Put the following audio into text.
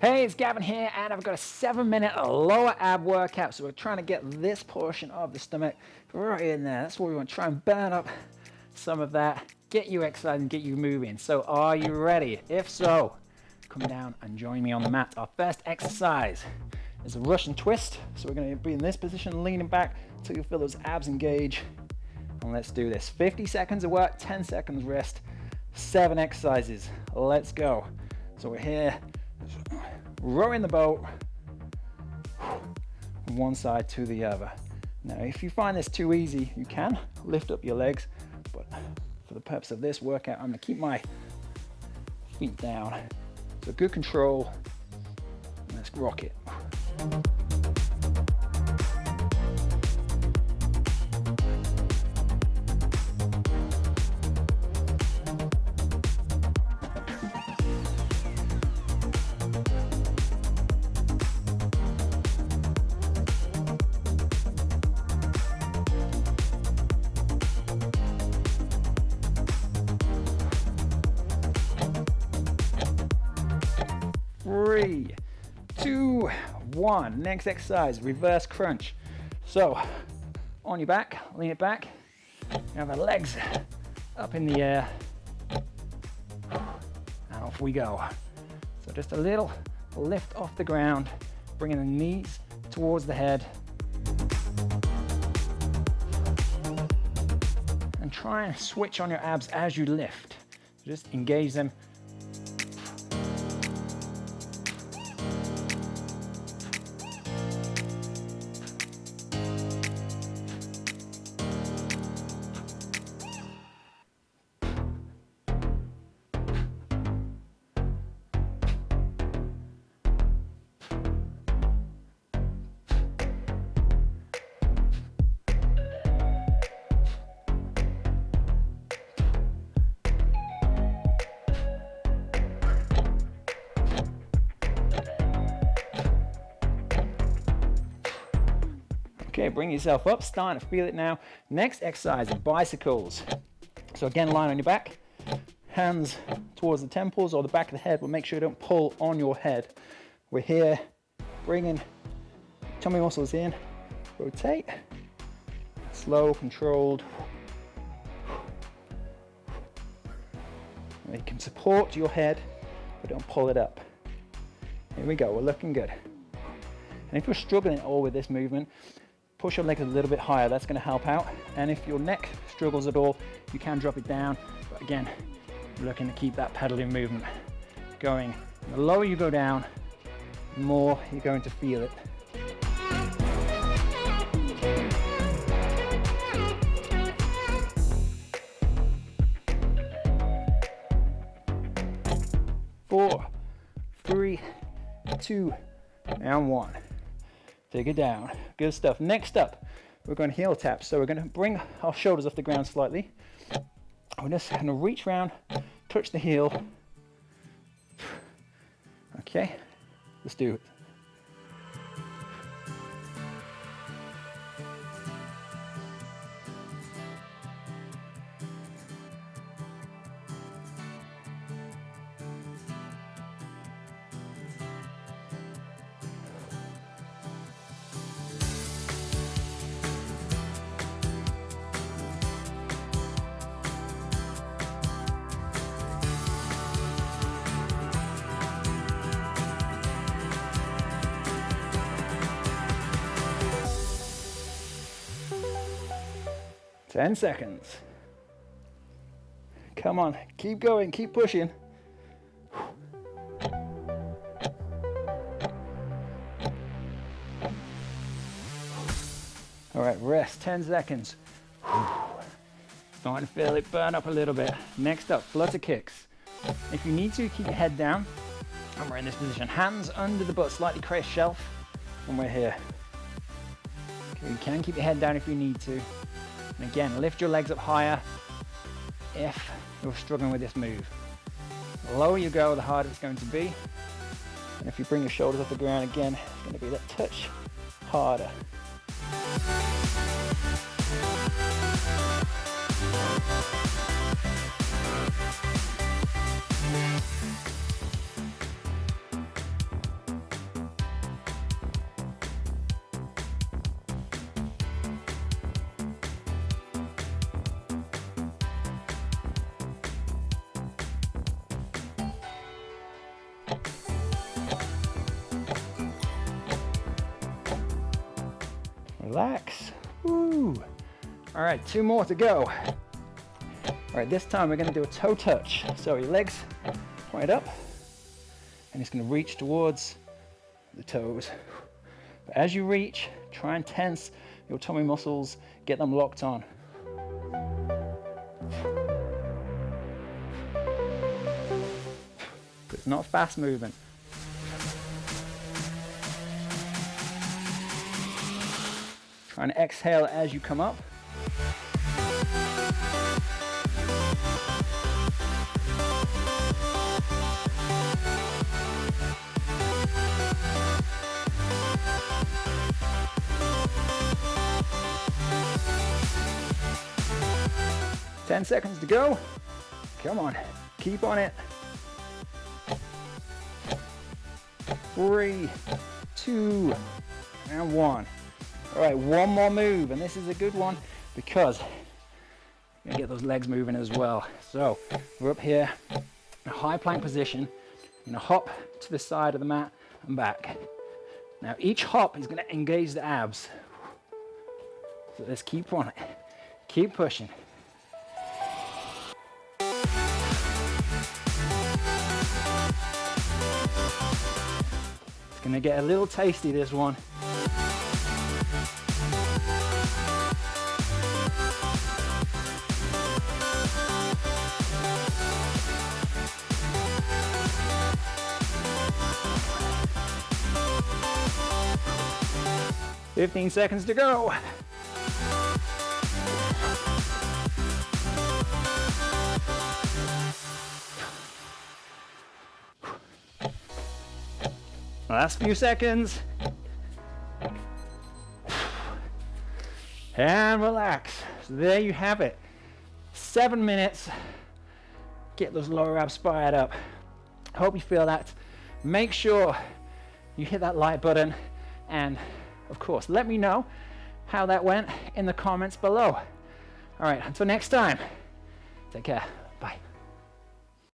Hey, it's Gavin here, and I've got a seven minute lower ab workout. So we're trying to get this portion of the stomach right in there. That's what we want to try and burn up some of that, get you excited and get you moving. So are you ready? If so, come down and join me on the mat. Our first exercise is a Russian twist. So we're gonna be in this position, leaning back until you feel those abs engage. And let's do this. 50 seconds of work, 10 seconds rest, seven exercises. Let's go. So we're here, rowing the boat from one side to the other. Now, if you find this too easy, you can lift up your legs, but for the purpose of this workout, I'm gonna keep my feet down. So good control, let's rock it. Three, two, one. Next exercise, reverse crunch. So on your back, lean it back. Have our legs up in the air. And off we go. So just a little lift off the ground, bringing the knees towards the head. And try and switch on your abs as you lift. Just engage them Okay, bring yourself up, starting to feel it now. Next exercise, bicycles. So again, line on your back, hands towards the temples or the back of the head, but make sure you don't pull on your head. We're here, bringing tummy muscles in, rotate, slow, controlled. You can support your head, but don't pull it up. Here we go, we're looking good. And if you're struggling at all with this movement, push your leg a little bit higher. That's gonna help out. And if your neck struggles at all, you can drop it down. But again, looking to keep that pedaling movement going. The lower you go down, the more you're going to feel it. Four, three, two, and one. Take it down. Good stuff. Next up, we're going heel tap. So we're going to bring our shoulders off the ground slightly. We're just going to reach around, touch the heel. Okay, let's do it. 10 seconds. Come on, keep going, keep pushing. All right, rest, 10 seconds. Starting to feel it burn up a little bit. Next up, flutter kicks. If you need to, keep your head down. And we're in this position. Hands under the butt, slightly create shelf. And we're here. Okay, you can keep your head down if you need to. And again, lift your legs up higher if you're struggling with this move. The lower you go, the harder it's going to be. And if you bring your shoulders off the ground again, it's going to be that touch harder. Relax. Woo. All right, two more to go. All right, this time we're gonna do a toe touch. So your legs point up, and it's gonna reach towards the toes. But as you reach, try and tense your tummy muscles, get them locked on. Not fast movement. Try and exhale as you come up. Ten seconds to go. Come on, keep on it. Three, two, and one. All right, one more move, and this is a good one because you're gonna get those legs moving as well. So we're up here, in a high plank position. You're gonna hop to the side of the mat and back. Now each hop is gonna engage the abs. So let's keep on it. Keep pushing. Gonna get a little tasty this one. Fifteen seconds to go. Last few seconds. And relax. So there you have it. Seven minutes. Get those lower abs fired up. Hope you feel that. Make sure you hit that like button and of course let me know how that went in the comments below. All right, until next time, take care. Bye.